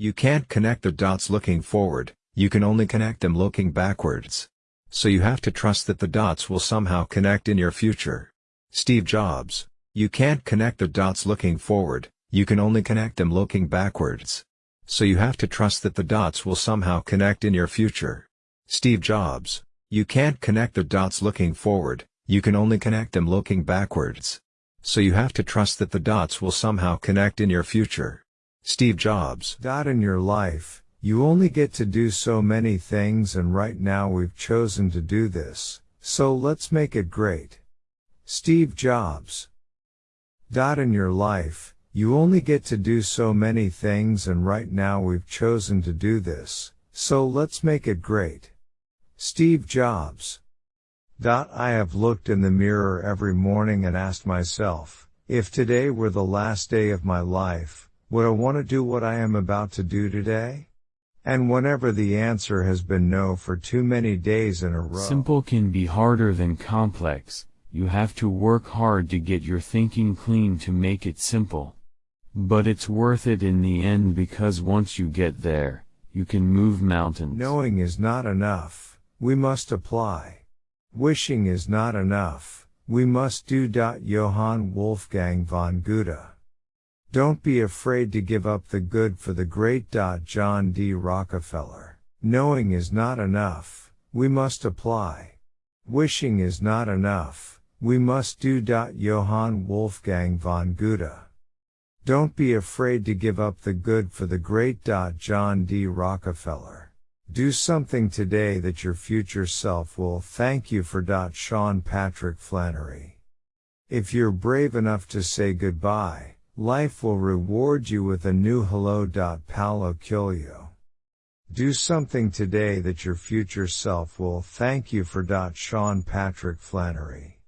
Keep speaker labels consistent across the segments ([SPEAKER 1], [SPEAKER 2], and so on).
[SPEAKER 1] You can't connect the dots looking forward, you can only connect them looking backwards. So you have to trust that the dots will somehow connect in your future. Steve Jobs, you can't connect the dots looking forward, you can only connect them looking backwards. So you have to trust that the dots will somehow connect in your future. Steve Jobs, you can't connect the dots looking forward, you can only connect them looking backwards. So you have to trust that the dots will somehow connect in your future. Steve Jobs. In your life, you only get to do so many things and right now we've chosen to do this, so let's make it great. Steve Jobs. In your life, you only get to do so many things and right now we've chosen to do this, so let's make it great. Steve Jobs. Dot. I have looked in the mirror every morning and asked myself, if today were the last day of my life, would I want to do what I am about to do today? And whenever the answer has been no for too many days in a row. Simple can be harder than complex, you have to work hard to get
[SPEAKER 2] your thinking clean to make it simple. But it's worth it in the end because
[SPEAKER 1] once you get there, you can move mountains. Knowing is not enough, we must apply. Wishing is not enough, we must do. Johann Wolfgang von Goethe don't be afraid to give up the good for the great. John D. Rockefeller. Knowing is not enough. We must apply. Wishing is not enough. We must do. Johann Wolfgang von Goethe. Don't be afraid to give up the good for the great. John D. Rockefeller. Do something today that your future self will thank you for. Sean Patrick Flanery. If you're brave enough to say goodbye, Life will reward you with a new hello. Paulo Coelho. Do something today that your future self will thank you for. Sean Patrick Flanery.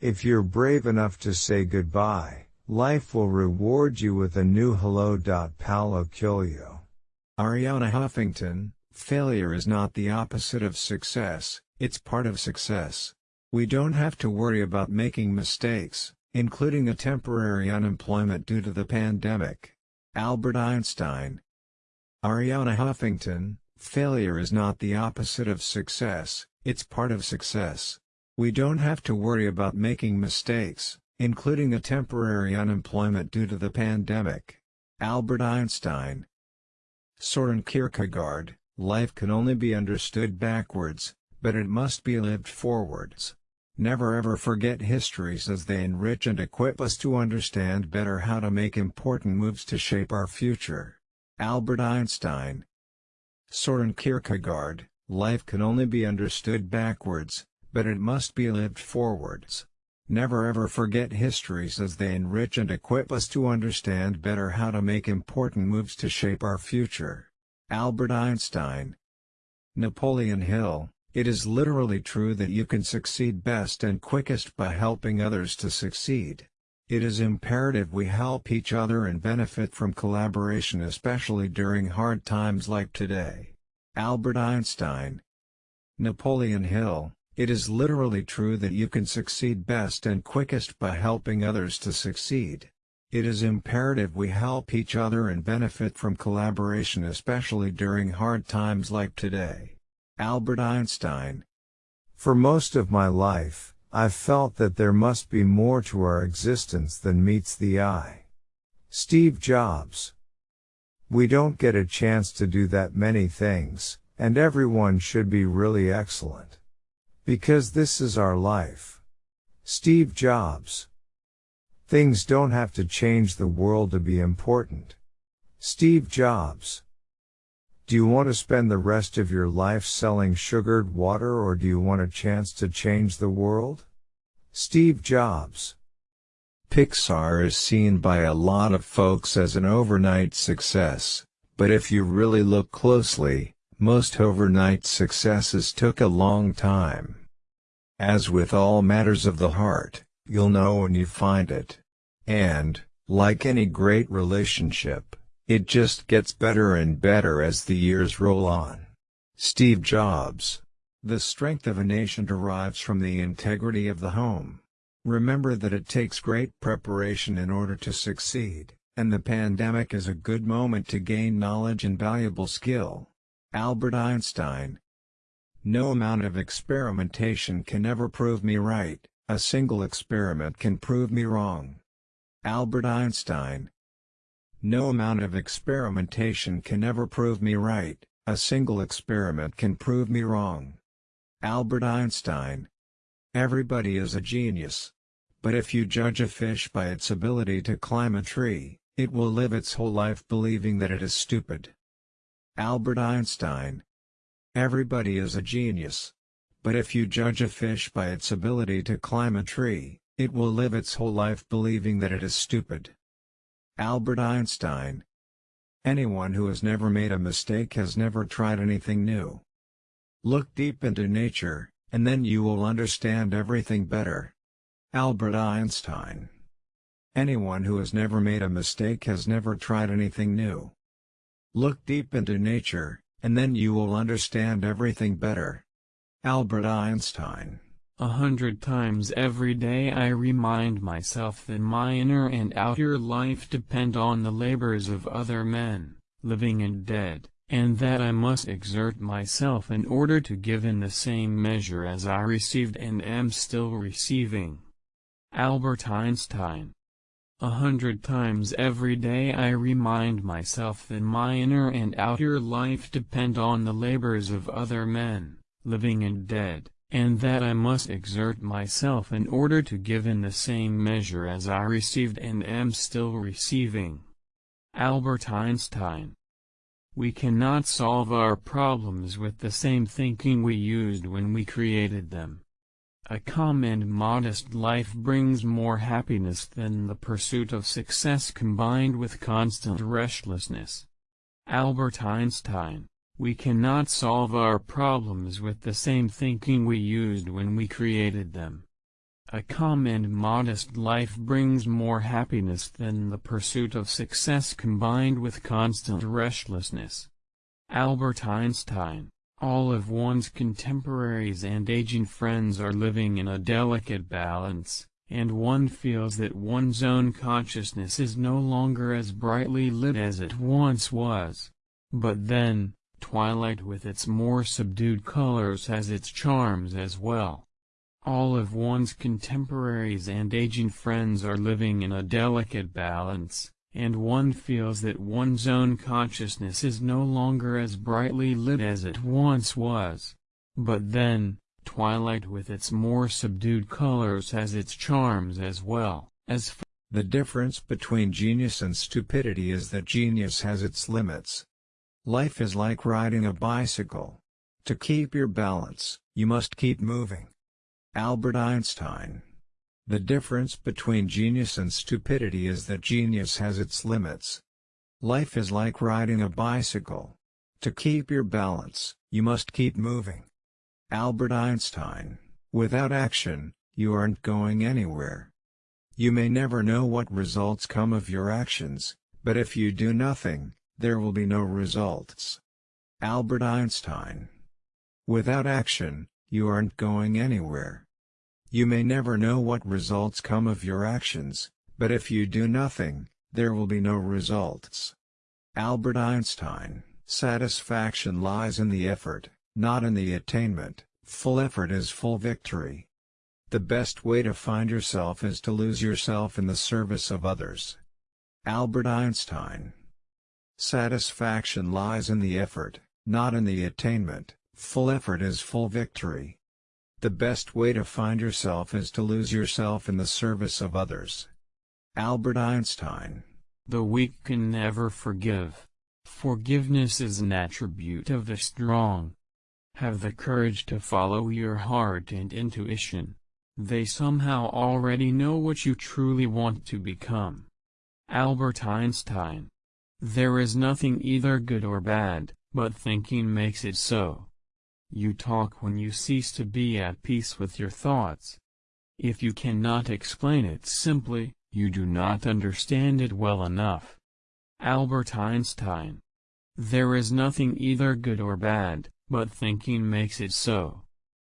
[SPEAKER 1] If you're brave enough to say goodbye, life will reward you with a new hello. Paulo Arianna Huffington, failure is not the opposite of success, it's part of success. We don't have to worry about making mistakes, including a temporary unemployment due to the pandemic. Albert Einstein Arianna Huffington, failure is not the opposite of success, it's part of success. We don't have to worry about making mistakes, including a temporary unemployment due to the pandemic. Albert Einstein Soren Kierkegaard, life can only be understood backwards, but it must be lived forwards. Never ever forget histories as they enrich and equip us to understand better how to make important moves to shape our future. Albert Einstein Soren Kierkegaard, life can only be understood backwards, but it must be lived forwards. Never ever forget histories as they enrich and equip us to understand better how to make important moves to shape our future. Albert Einstein Napoleon Hill it is literally true that you can succeed best and quickest by helping others to succeed. It is imperative we help each other and benefit from collaboration especially during hard times like today. Albert Einstein Napoleon Hill It is literally true that you can succeed best and quickest by helping others to succeed. It is imperative we help each other and benefit from collaboration especially during hard times like today. Albert Einstein. For most of my life, I've felt that there must be more to our existence than meets the eye. Steve Jobs. We don't get a chance to do that many things, and everyone should be really excellent. Because this is our life. Steve Jobs. Things don't have to change the world to be important. Steve Jobs. Do you want to spend the rest of your life selling sugared water or do you want a chance to change the world? Steve Jobs. Pixar is seen by a lot of folks as an overnight success, but if you really look closely, most overnight successes took a long time. As with all matters of the heart, you'll know when you find it. And, like any great relationship, it just gets better and better as the years roll on. Steve Jobs The strength of a nation derives from the integrity of the home. Remember that it takes great preparation in order to succeed, and the pandemic is a good moment to gain knowledge and valuable skill. Albert Einstein No amount of experimentation can ever prove me right, a single experiment can prove me wrong. Albert Einstein no amount of experimentation can ever prove me right, a single experiment can prove me wrong. Albert Einstein Everybody is a genius. But if you judge a fish by its ability to climb a tree, it will live its whole life believing that it is stupid. Albert Einstein Everybody is a genius. But if you judge a fish by its ability to climb a tree, it will live its whole life believing that it is stupid. Albert Einstein. Anyone who has never made a mistake has never tried anything new. Look deep into nature, and then you will understand everything better. Albert Einstein. Anyone who has never made a mistake has never tried anything new. Look deep into nature, and then you will understand everything better. Albert Einstein
[SPEAKER 2] a hundred times every day I remind myself that my inner and outer life depend on the labors of other men, living and dead, and that I must exert myself in order to give in the same measure as I received and am still receiving. Albert Einstein a hundred times every day I remind myself that my inner and outer life depend on the labors of other men, living and dead, and that I must exert myself in order to give in the same measure as I received and am still receiving. Albert Einstein We cannot solve our problems with the same thinking we used when we created them. A calm and modest life brings more happiness than the pursuit of success combined with constant restlessness. Albert Einstein we cannot solve our problems with the same thinking we used when we created them. A calm and modest life brings more happiness than the pursuit of success combined with constant restlessness. Albert Einstein, all of one's contemporaries and aging friends are living in a delicate balance, and one feels that one's own consciousness is no longer as brightly lit as it once was. But then, Twilight with its more subdued colors has its charms as well. All of one's contemporaries and aging friends are living in a delicate balance, and one feels that one's own consciousness is no longer as brightly lit as it once was. But then, Twilight with its more subdued colors has its charms as well,
[SPEAKER 1] as the difference between genius and stupidity is that genius has its limits, Life is like riding a bicycle. To keep your balance, you must keep moving. Albert Einstein The difference between genius and stupidity is that genius has its limits. Life is like riding a bicycle. To keep your balance, you must keep moving. Albert Einstein Without action, you aren't going anywhere. You may never know what results come of your actions, but if you do nothing, there will be no results. Albert Einstein. Without action, you aren't going anywhere. You may never know what results come of your actions, but if you do nothing, there will be no results. Albert Einstein. Satisfaction lies in the effort, not in the attainment. Full effort is full victory. The best way to find yourself is to lose yourself in the service of others. Albert Einstein Satisfaction lies in the effort, not in the attainment. Full effort is full victory. The best way to find yourself is to lose yourself in the service of others. Albert Einstein The weak can never forgive.
[SPEAKER 2] Forgiveness is an attribute of the strong. Have the courage to follow your heart and intuition. They somehow already know what you truly want to become. Albert Einstein there is nothing either good or bad, but thinking makes it so. You talk when you cease to be at peace with your thoughts. If you cannot explain it simply, you do not understand it well enough. Albert Einstein There is nothing either good or bad, but thinking makes it so.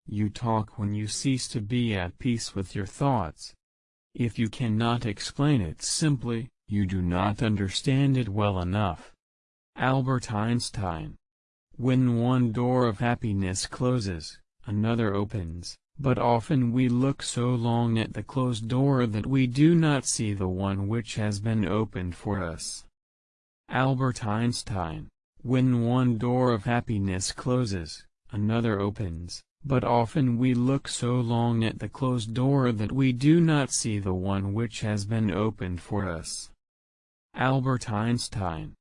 [SPEAKER 2] You talk when you cease to be at peace with your thoughts. If you cannot explain it simply, you do not understand it well enough. Albert Einstein. When one door of happiness closes, another opens, but often we look so long at the closed door that we do not see the one which has been opened for us. Albert Einstein. When one door of happiness closes, another opens, but often we look so long at the closed door that we do not see the one which has been opened for us. Albert Einstein